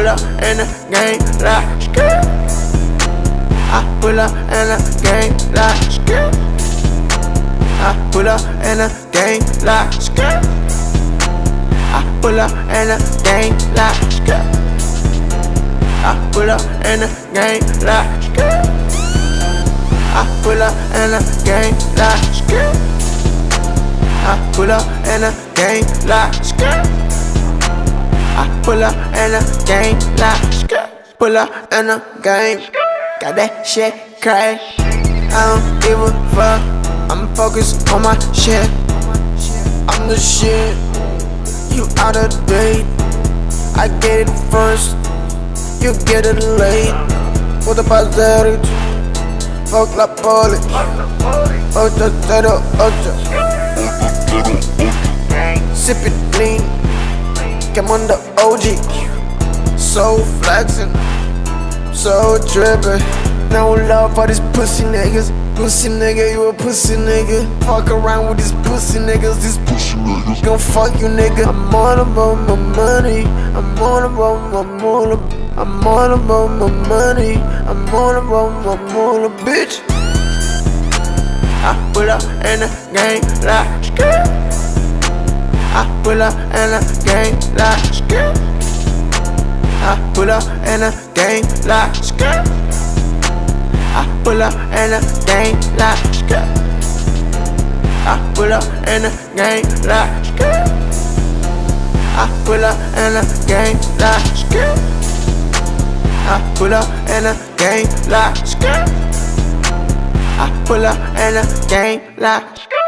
pull up in the gang like. I pull up in the gang like skirt. I pull up in the gang like skirt. I pull up in the gang like skirt. I pull up in the gang like skirt. I pull up in the gang like skirt. I pull up in the gang like skirt. I pull up in a gang like. Pull up in a game. Got that shit crazy. I don't give a fuck. I'm focused on my shit. I'm the shit. You out of date. I get it first. You get it late. What about that? Fuck la police. Ocho, cero, ocho. Sip it lean. Come on the OG. So flexin'. So trippin'. No love for these pussy niggas. Pussy nigga, you a pussy nigga. Fuck around with these pussy niggas. These pussy niggas gon' fuck you nigga. I'm all about my money. I'm all about my moolah. I'm all about my money. I'm all about my moolah, bitch. I pull up in the gang like. I pull up in a gang like skirt. I pull up in a gang like skirt. I pull up in a gang like skirt. I pull up in a gang like skirt. I pull up in a gang like skirt. I pull up in a gang like skirt. I pull up in the gang like skirt.